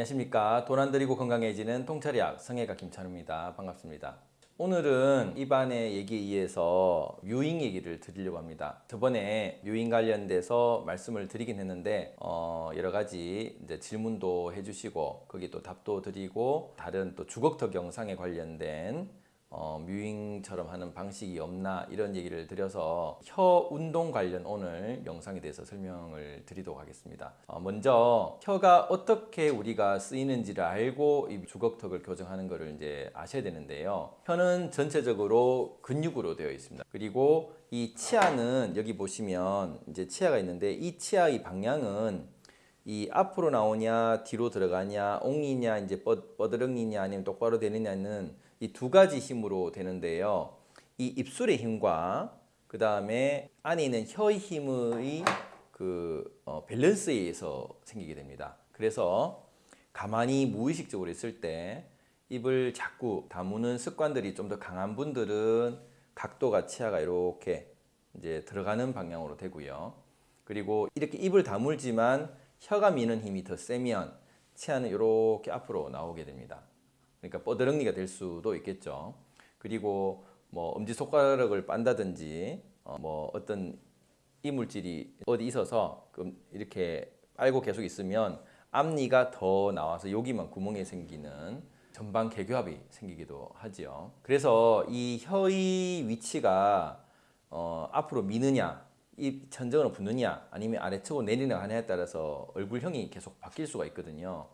안녕하십니까. 돈안 들이고 건강해지는 통찰의학 성형외과 김찬우입니다. 반갑습니다. 오늘은 입안의 얘기에 의해서 뮤잉 얘기를 드리려고 합니다. 저번에 뮤잉 관련돼서 말씀을 드리긴 했는데 어, 여러 가지 이제 질문도 해주시고 거기 또 답도 드리고 다른 또 주걱턱 영상에 관련된 어, 뮤잉처럼 하는 방식이 없나 이런 얘기를 드려서 혀 운동 관련 오늘 영상에 대해서 설명을 드리도록 하겠습니다. 어, 먼저 혀가 어떻게 우리가 쓰이는지를 알고 이 주걱턱을 교정하는 것을 이제 아셔야 되는데요. 혀는 전체적으로 근육으로 되어 있습니다. 그리고 이 치아는 여기 보시면 이제 치아가 있는데 이 치아의 방향은 이 앞으로 나오냐 뒤로 들어가냐 옹이냐 이제 뻗, 뻗드렁이냐 아니면 똑바로 되느냐는 이 두 가지 힘으로 되는데요. 이 입술의 힘과 그 다음에 안에 있는 혀의 힘의 그 어, 밸런스에 의해서 생기게 됩니다. 그래서 가만히 무의식적으로 있을 때 입을 자꾸 다무는 습관들이 좀 더 강한 분들은 각도가 치아가 이렇게 이제 들어가는 방향으로 되고요. 그리고 이렇게 입을 다물지만 혀가 미는 힘이 더 세면 치아는 이렇게 앞으로 나오게 됩니다. 그러니까 뻐드렁니가 될 수도 있겠죠. 그리고 뭐 엄지손가락을 빤다든지 어, 뭐 어떤 이물질이 어디 있어서 이렇게 빨고 계속 있으면 앞니가 더 나와서 여기만 구멍이 생기는 전방 개교합이 생기기도 하지요. 그래서 이 혀의 위치가 어, 앞으로 미느냐 이 천정으로 붙느냐 아니면 아래쪽으로 내리느냐 하냐에 따라서 얼굴형이 계속 바뀔 수가 있거든요.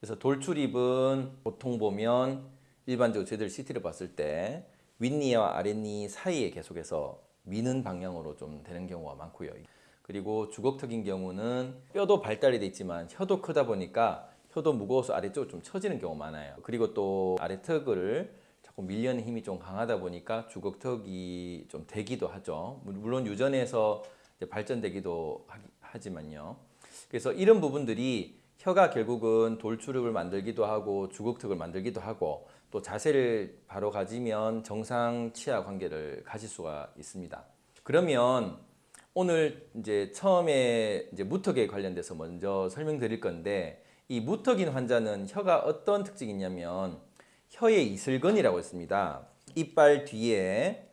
그래서 돌출입은 보통 보면 일반적으로 저희들 CT를 봤을 때 윗니와 아랫니 사이에 계속해서 미는 방향으로 좀 되는 경우가 많고요. 그리고 주걱턱인 경우는 뼈도 발달이 돼 있지만 혀도 크다 보니까 혀도 무거워서 아래쪽으로 좀 처지는 경우가 많아요. 그리고 또 아래턱을 자꾸 밀려는 힘이 좀 강하다 보니까 주걱턱이 좀 되기도 하죠. 물론 유전에서 발전되기도 하지만요. 그래서 이런 부분들이 혀가 결국은 돌출입을 만들기도 하고 주걱턱을 만들기도 하고 또 자세를 바로 가지면 정상 치아 관계를 가질 수가 있습니다. 그러면 오늘 이제 처음에 이제 무턱에 관련돼서 먼저 설명드릴 건데 이 무턱인 환자는 혀가 어떤 특징이 있냐면 혀의 이슬근이라고 있습니다. 이빨 뒤에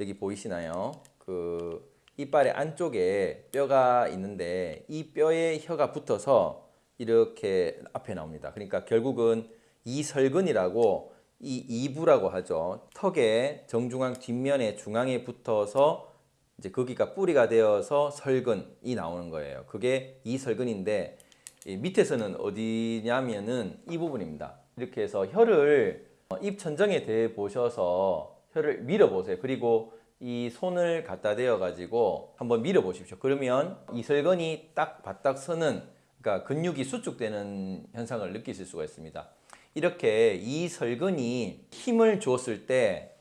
여기 보이시나요? 그 이빨의 안쪽에 뼈가 있는데 이 뼈에 혀가 붙어서 이렇게 앞에 나옵니다. 그러니까 결국은 이설근이라고 이 이부라고 하죠. 턱의 정중앙 뒷면에 중앙에 붙어서 이제 거기가 뿌리가 되어서 설근이 나오는 거예요. 그게 이설근인데 밑에서는 어디냐면은 이 부분입니다. 이렇게 해서 혀를 어, 입 천정에 대 보셔서 혀를 밀어 보세요. 그리고 이 손을 갖다 대어 가지고 한번 밀어 보십시오. 그러면 이설근이 딱 바닥 서는 그러니까 근육이 수축되는 현상을 느끼실 수가 있습니다. 이렇게 이 설근이 힘을 주었을 때,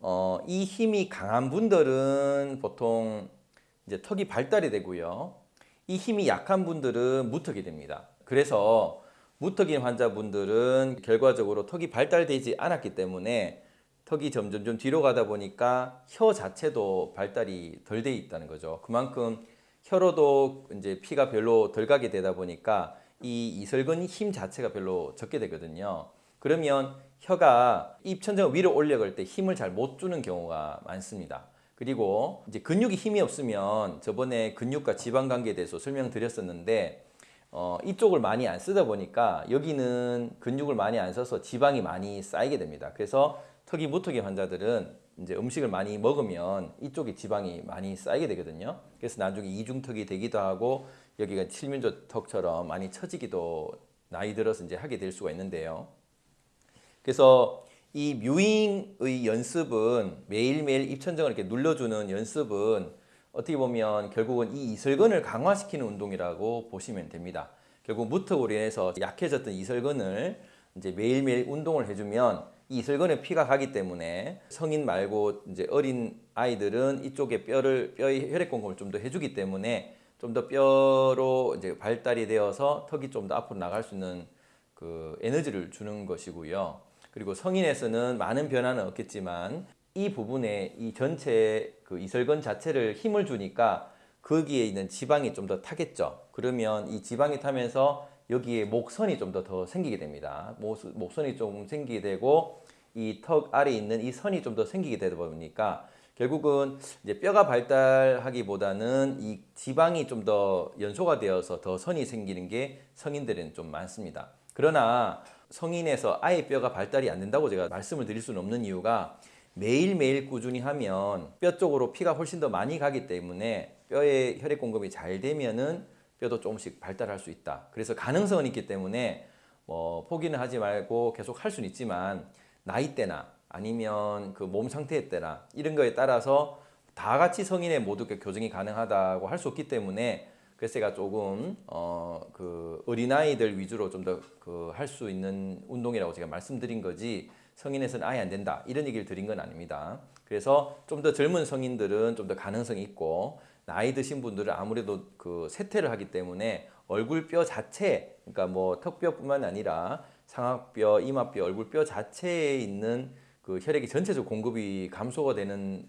어, 이 힘이 강한 분들은 보통 이제 턱이 발달이 되고요. 이 힘이 약한 분들은 무턱이 됩니다. 그래서 무턱인 환자분들은 결과적으로 턱이 발달되지 않았기 때문에 턱이 점점 좀 뒤로 가다 보니까 혀 자체도 발달이 덜 돼 있다는 거죠. 그만큼 혀로도 이제 피가 별로 덜 가게 되다 보니까 이 이설근 힘 자체가 별로 적게 되거든요. 그러면 혀가 입 천장을 위로 올려갈 때 힘을 잘 못 주는 경우가 많습니다. 그리고 이제 근육이 힘이 없으면 저번에 근육과 지방 관계에 대해서 설명드렸었는데 어, 이쪽을 많이 안 쓰다 보니까 여기는 근육을 많이 안 써서 지방이 많이 쌓이게 됩니다. 그래서 턱이 무턱인 환자들은 이제 음식을 많이 먹으면 이쪽에 지방이 많이 쌓이게 되거든요. 그래서 나중에 이중턱이 되기도 하고 여기가 칠면조턱처럼 많이 처지기도 나이 들어서 이제 하게 될 수가 있는데요. 그래서 이 뮤잉의 연습은 매일매일 입천정을 이렇게 눌러주는 연습은 어떻게 보면 결국은 이 이설근을 강화시키는 운동이라고 보시면 됩니다. 결국 무턱으로 인해서 약해졌던 이설근을 이제 매일매일 운동을 해주면 이슬근에 피가 가기 때문에 성인 말고 이제 어린 아이들은 이쪽에 뼈를 뼈의 혈액 공급을 좀 더 해주기 때문에 좀 더 뼈로 이제 발달이 되어서 턱이 좀 더 앞으로 나갈 수 있는 그 에너지를 주는 것이고요. 그리고 성인에서는 많은 변화는 없겠지만 이 부분에 이 전체 그 이설근 자체를 힘을 주니까 거기에 있는 지방이 좀 더 타겠죠. 그러면 이 지방이 타면서 여기에 목선이 좀 더 더 생기게 됩니다. 목, 목선이 좀 생기게 되고 이 턱 아래 있는 이 선이 좀 더 생기게 되다 보니까 결국은 이제 뼈가 발달하기보다는 이 지방이 좀 더 연소가 되어서 더 선이 생기는 게 성인들은 좀 많습니다. 그러나 성인에서 아예 뼈가 발달이 안 된다고 제가 말씀을 드릴 수는 없는 이유가 매일매일 꾸준히 하면 뼈 쪽으로 피가 훨씬 더 많이 가기 때문에 뼈에 혈액 공급이 잘 되면은 뼈도 조금씩 발달할 수 있다. 그래서 가능성은 있기 때문에 뭐 포기는 하지 말고 계속 할 수는 있지만 나이 때나 아니면 그 몸 상태에 때나 이런 거에 따라서 다 같이 성인의 모두 그 교정이 가능하다고 할 수 없기 때문에 제가 조금 어 그 어린아이들 위주로 좀 더 그 할 수 있는 운동이라고 제가 말씀드린 거지 성인에서는 아예 안 된다 이런 얘기를 드린 건 아닙니다. 그래서 좀 더 젊은 성인들은 좀 더 가능성이 있고 나이 드신 분들은 아무래도 그 세태를 하기 때문에 얼굴뼈 자체 그러니까 뭐 턱뼈뿐만 아니라 상악뼈, 이마뼈, 얼굴뼈 자체에 있는 그 혈액이 전체적 공급이 감소가 되는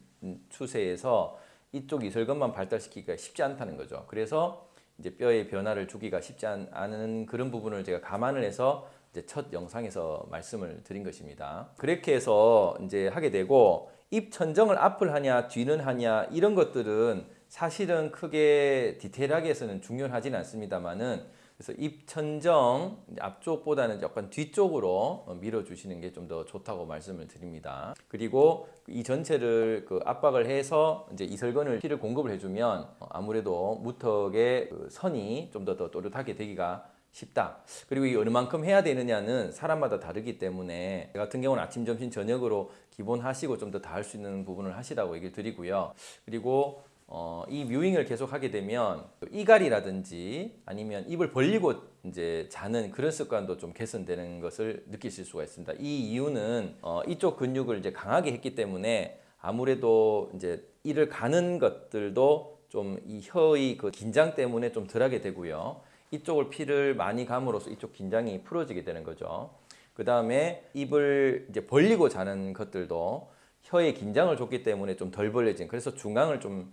추세에서 이쪽 이설근만 발달시키기가 쉽지 않다는 거죠. 그래서 이제 뼈의 변화를 주기가 쉽지 않- 않은 그런 부분을 제가 감안을 해서 이제 첫 영상에서 말씀을 드린 것입니다. 그렇게 해서 이제 하게 되고 입 천정을 앞을 하냐 뒤는 하냐 이런 것들은 사실은 크게 디테일하게 해서는 중요하지는 않습니다만은 그래서 입 천정 이제 앞쪽보다는 약간 뒤쪽으로 어, 밀어주시는 게 좀 더 좋다고 말씀을 드립니다. 그리고 이 전체를 그 압박을 해서 이제 이설근을 피를 공급을 해주면 어, 아무래도 무턱의 그 선이 좀 더 더 또렷하게 되기가 쉽다. 그리고 이 어느 만큼 해야 되느냐는 사람마다 다르기 때문에 저 같은 경우는 아침, 점심, 저녁으로 기본 하시고 좀 더 다 할 수 있는 부분을 하시라고 얘기를 드리고요. 그리고 어, 이 뮤잉을 계속 하게 되면 이갈이라든지 아니면 입을 벌리고 이제 자는 그런 습관도 좀 개선되는 것을 느끼실 수가 있습니다. 이 이유는 어, 이쪽 근육을 이제 강하게 했기 때문에 아무래도 이제 이를 가는 것들도 좀 이 혀의 그 긴장 때문에 좀 덜하게 되고요. 이쪽을 피를 많이 감으로써 이쪽 긴장이 풀어지게 되는 거죠. 그 다음에 입을 이제 벌리고 자는 것들도 혀에 긴장을 줬기 때문에 좀 덜 벌려진 그래서 중앙을 좀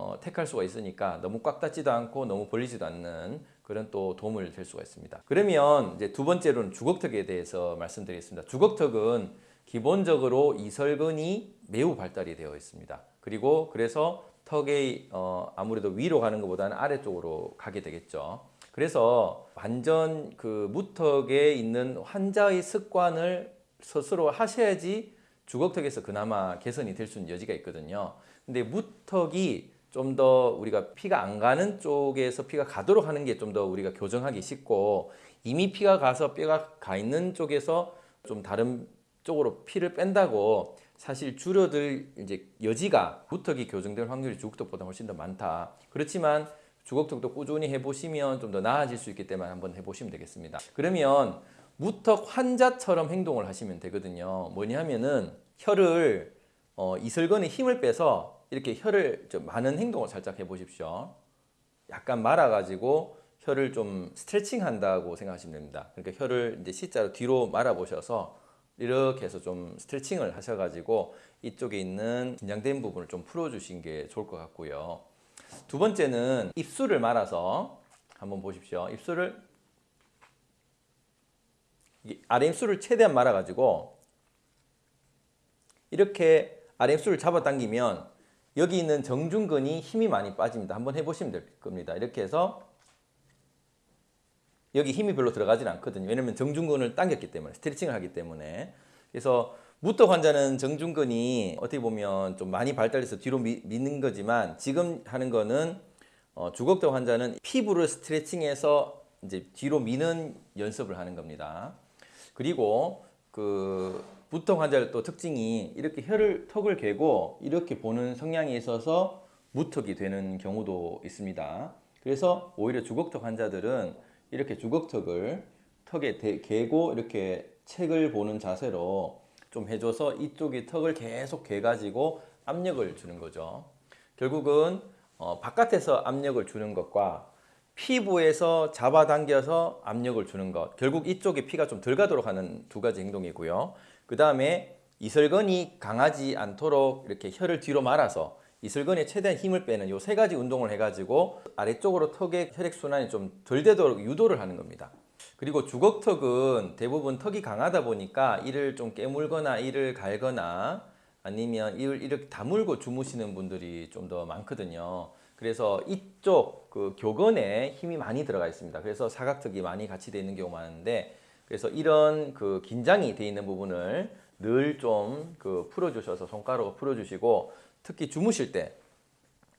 어, 택할 수가 있으니까 너무 꽉 닫지도 않고 너무 벌리지도 않는 그런 또 도움을 될 수가 있습니다. 그러면 이제 두 번째로는 주걱턱에 대해서 말씀드리겠습니다. 주걱턱은 기본적으로 이설근이 매우 발달이 되어 있습니다. 그리고 그래서 턱의 어, 아무래도 위로 가는 것보다는 아래쪽으로 가게 되겠죠. 그래서 완전 그 무턱에 있는 환자의 습관을 스스로 하셔야지 주걱턱에서 그나마 개선이 될 수 있는 여지가 있거든요. 근데 무턱이 좀 더 우리가 피가 안 가는 쪽에서 피가 가도록 하는 게 좀 더 우리가 교정하기 쉽고 이미 피가 가서 뼈가 가 있는 쪽에서 좀 다른 쪽으로 피를 뺀다고 사실 줄어들 이제 여지가 무턱이 교정될 확률이 주걱턱보다 훨씬 더 많다. 그렇지만 주걱턱도 꾸준히 해보시면 좀 더 나아질 수 있기 때문에 한번 해보시면 되겠습니다. 그러면 무턱 환자처럼 행동을 하시면 되거든요. 뭐냐면은 혀를 어, 이설근에 힘을 빼서 이렇게 혀를 좀 많은 행동을 살짝 해보십시오. 약간 말아가지고 혀를 좀 스트레칭 한다고 생각하시면 됩니다. 그러니까 혀를 이제 C자로 뒤로 말아 보셔서 이렇게 해서 좀 스트레칭을 하셔가지고 이쪽에 있는 긴장된 부분을 좀 풀어주신 게 좋을 것 같고요. 두 번째는 입술을 말아서 한번 보십시오. 입술을 이 아래 입술을 최대한 말아가지고 이렇게 아래 입술을 잡아당기면 여기 있는 정중근이 힘이 많이 빠집니다. 한번 해보시면 될 겁니다. 이렇게 해서 여기 힘이 별로 들어가진 않거든요. 왜냐면 정중근을 당겼기 때문에 스트레칭을 하기 때문에 그래서 무턱 환자는 정중근이 어떻게 보면 좀 많이 발달해서 뒤로 미, 미는 거지만 지금 하는 거는 어, 주걱턱 환자는 피부를 스트레칭해서 이제 뒤로 미는 연습을 하는 겁니다. 그리고 그 무턱 환자의 또 특징이 이렇게 혀를 턱을 개고 이렇게 보는 성향이 있어서 무턱이 되는 경우도 있습니다. 그래서 오히려 주걱턱 환자들은 이렇게 주걱턱을 턱에 대, 개고 이렇게 책을 보는 자세로 좀 해줘서 이쪽이 턱을 계속 개가지고 압력을 주는 거죠. 결국은 어, 바깥에서 압력을 주는 것과 피부에서 잡아당겨서 압력을 주는 것 결국 이쪽에 피가 좀 덜 가도록 하는 두 가지 행동이고요 그 다음에 이설근이 강하지 않도록 이렇게 혀를 뒤로 말아서 이슬근에 최대한 힘을 빼는 요 세 가지 운동을 해가지고 아래쪽으로 턱의 혈액 순환이 좀 덜 되도록 유도를 하는 겁니다. 그리고 주걱턱은 대부분 턱이 강하다 보니까 이를 좀 깨물거나 이를 갈거나 아니면 이를 이렇게 다물고 주무시는 분들이 좀 더 많거든요. 그래서 이쪽 그 교근에 힘이 많이 들어가 있습니다. 그래서 사각턱이 많이 같이 돼 있는 경우가 많은데 그래서 이런 그 긴장이 돼 있는 부분을 늘 좀 그 풀어주셔서 손가락으로 풀어주시고 특히 주무실 때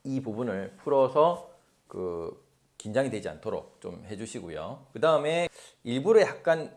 이 부분을 풀어서 그 긴장이 되지 않도록 좀 해주시고요. 그 다음에 일부러 약간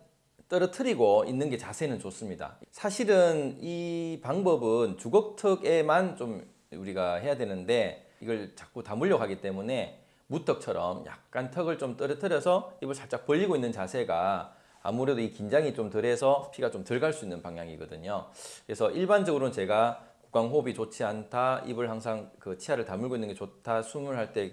떨어뜨리고 있는 게 자세는 좋습니다. 사실은 이 방법은 주걱턱에만 좀 우리가 해야 되는데 이걸 자꾸 다물려고 하기 때문에 무턱처럼 약간 턱을 좀 떨어뜨려서 입을 살짝 벌리고 있는 자세가 아무래도 이 긴장이 좀 덜해서 피가 좀 덜 갈 수 있는 방향이거든요. 그래서 일반적으로는 제가 구강호흡이 좋지 않다, 입을 항상 그 치아를 다물고 있는 게 좋다, 숨을 할 때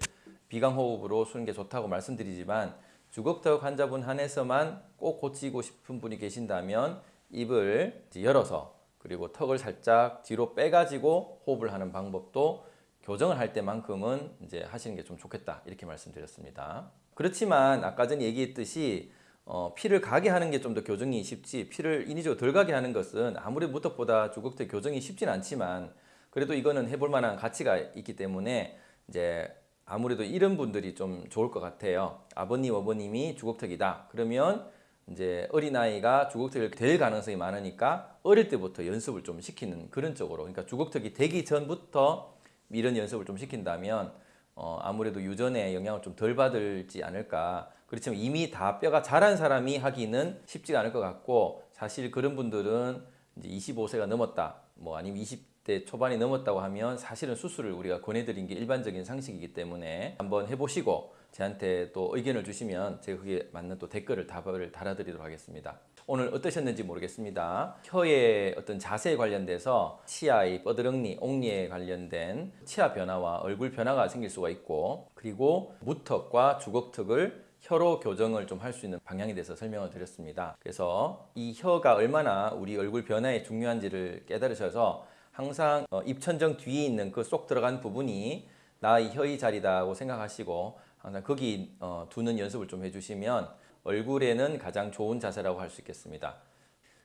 비강호흡으로 쉬는 게 좋다고 말씀드리지만 주걱턱 환자분 한해서만 꼭 고치고 싶은 분이 계신다면 입을 열어서 그리고 턱을 살짝 뒤로 빼가지고 호흡을 하는 방법도 교정을 할 때만큼은 이제 하시는 게 좀 좋겠다 이렇게 말씀드렸습니다. 그렇지만 아까 전에 얘기했듯이 어, 피를 가게 하는 게 좀 더 교정이 쉽지 피를 인위적으로 덜 가게 하는 것은 아무리 무턱보다 주걱턱 교정이 쉽진 않지만 그래도 이거는 해볼 만한 가치가 있기 때문에 이제 아무래도 이런 분들이 좀 좋을 것 같아요. 아버님, 어머님이 주걱턱이다. 그러면 이제 어린아이가 주걱턱이 될 가능성이 많으니까 어릴 때부터 연습을 좀 시키는 그런 쪽으로 그러니까 주걱턱이 되기 전부터 이런 연습을 좀 시킨다면 어, 아무래도 유전에 영향을 좀 덜 받을지 않을까 그렇지만 이미 다 뼈가 자란 사람이 하기는 쉽지가 않을 것 같고 사실 그런 분들은 이제 25세가 넘었다 뭐 아니면 20대 초반이 넘었다고 하면 사실은 수술을 우리가 권해드린 게 일반적인 상식이기 때문에 한번 해보시고 저한테 또 의견을 주시면 제가 그게 맞는 또 댓글을 답을 달아드리도록 하겠습니다. 오늘 어떠셨는지 모르겠습니다. 혀의 어떤 자세에 관련돼서 치아의 뻐드렁니, 옥니에 관련된 치아 변화와 얼굴 변화가 생길 수가 있고 그리고 무턱과 주걱턱을 혀로 교정을 좀 할 수 있는 방향에 대해서 설명을 드렸습니다. 그래서 이 혀가 얼마나 우리 얼굴 변화에 중요한지를 깨달으셔서 항상 어, 입천정 뒤에 있는 그 쏙 들어간 부분이 나의 혀의 자리다고 생각하시고 항상 거기 어, 두는 연습을 좀 해주시면 얼굴에는 가장 좋은 자세라고 할 수 있겠습니다.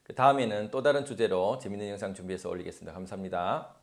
그 다음에는 또 다른 주제로 재밌는 영상 준비해서 올리겠습니다. 감사합니다.